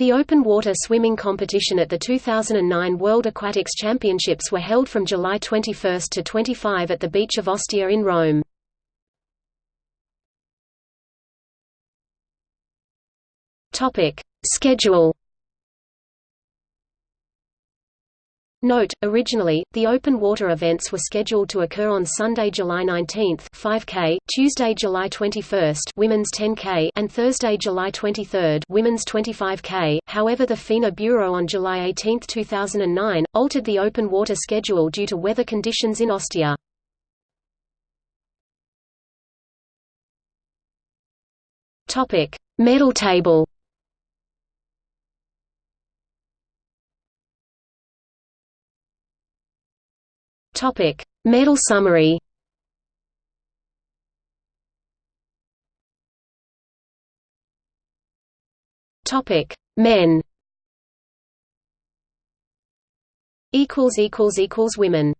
The open water swimming competition at the 2009 World Aquatics Championships were held from July 21 to 25 at the beach of Ostia in Rome. Topic: Schedule. Note: Originally, the open water events were scheduled to occur on Sunday, July 19, 5k, Tuesday, July 21, women's 10k, and Thursday, July 23, women's 25k. However, the FINA Bureau on July 18, 2009, altered the open water schedule due to weather conditions in Ostia. Medal table. Topic: Medal summary. Topic: Men. Equals equals equals women.